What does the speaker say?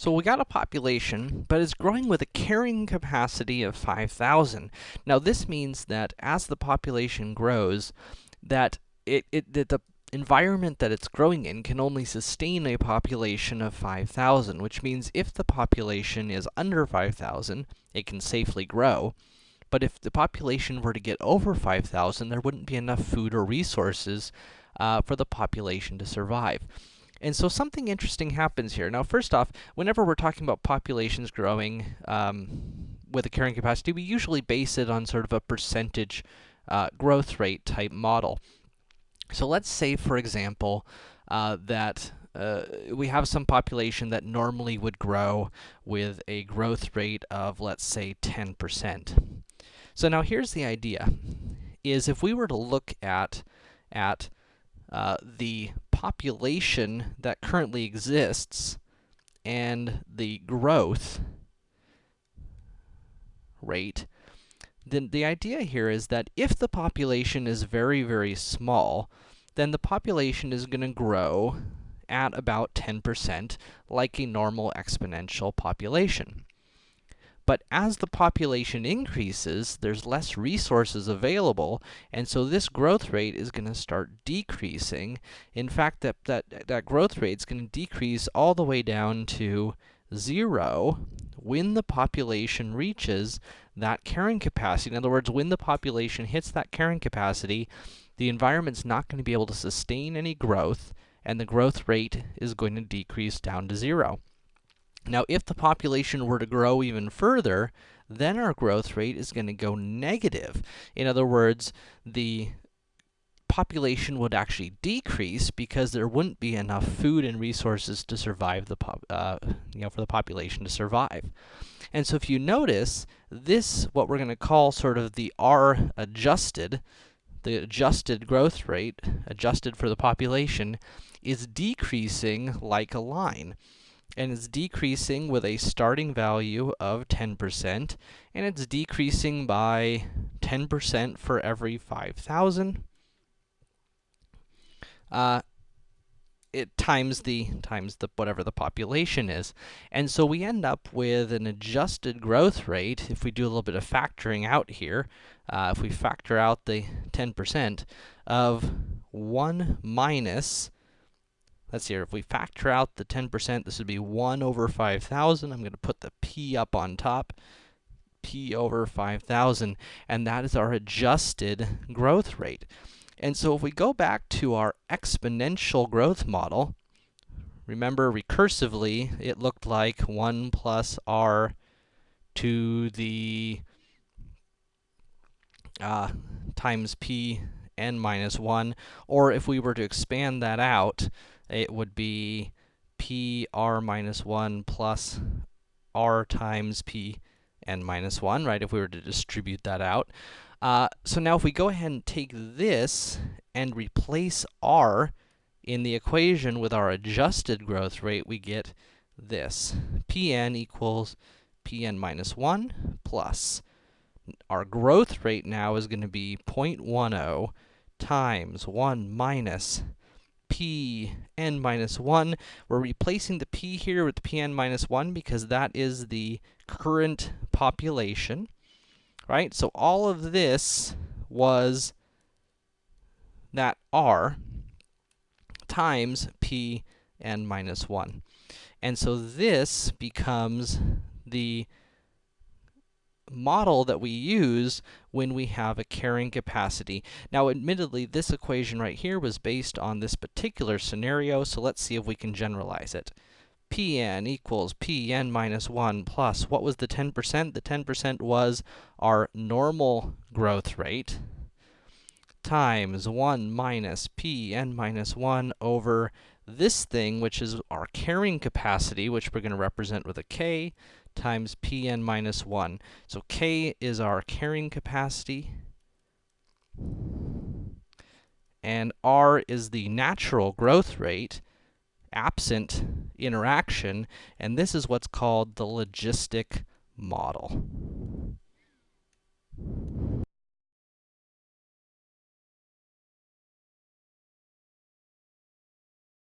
So we got a population, but it's growing with a carrying capacity of 5,000. Now this means that as the population grows, that it, it that the environment that it's growing in can only sustain a population of 5,000, which means if the population is under 5,000, it can safely grow. But if the population were to get over 5,000, there wouldn't be enough food or resources uh, for the population to survive. And so something interesting happens here. Now, first off, whenever we're talking about populations growing um, with a carrying capacity, we usually base it on sort of a percentage uh, growth rate type model. So let's say, for example, uh, that uh, we have some population that normally would grow with a growth rate of, let's say, 10%. So now here's the idea, is if we were to look at, at uh, the population that currently exists and the growth rate, then the idea here is that if the population is very, very small, then the population is going to grow at about 10% like a normal exponential population. But as the population increases, there's less resources available, and so this growth rate is going to start decreasing. In fact, that, that, that growth rate is going to decrease all the way down to 0 when the population reaches that carrying capacity. In other words, when the population hits that carrying capacity, the environment's not going to be able to sustain any growth, and the growth rate is going to decrease down to 0. Now, if the population were to grow even further, then our growth rate is going to go negative. In other words, the population would actually decrease because there wouldn't be enough food and resources to survive the uh, you know, for the population to survive. And so if you notice, this, what we're going to call sort of the R adjusted, the adjusted growth rate, adjusted for the population, is decreasing like a line and it's decreasing with a starting value of 10%, and it's decreasing by 10% for every 5,000. Uh, it times the times the whatever the population is. And so we end up with an adjusted growth rate, if we do a little bit of factoring out here, uh, if we factor out the 10%, of 1 minus let's see here, if we factor out the 10%, this would be 1 over 5,000. I'm going to put the p up on top, p over 5,000, and that is our adjusted growth rate. And so if we go back to our exponential growth model, remember recursively, it looked like 1 plus r to the uh, times p n minus 1, or if we were to expand that out, it would be p r minus 1 plus r times p n minus 1, right, if we were to distribute that out. Uh, so now if we go ahead and take this and replace r in the equation with our adjusted growth rate, we get this. pn equals pn minus 1 plus our growth rate now is going to be 0.10 times 1 minus p n minus 1. We're replacing the p here with p n minus 1 because that is the current population, right? So all of this was that r times p n minus 1. And so this becomes the model that we use when we have a carrying capacity. Now, admittedly, this equation right here was based on this particular scenario, so let's see if we can generalize it. Pn equals Pn minus 1 plus, what was the 10%? The 10% was our normal growth rate times 1 minus Pn minus 1 over this thing, which is our carrying capacity, which we're going to represent with a k, times Pn minus 1. So k is our carrying capacity, and r is the natural growth rate, absent interaction, and this is what's called the logistic model.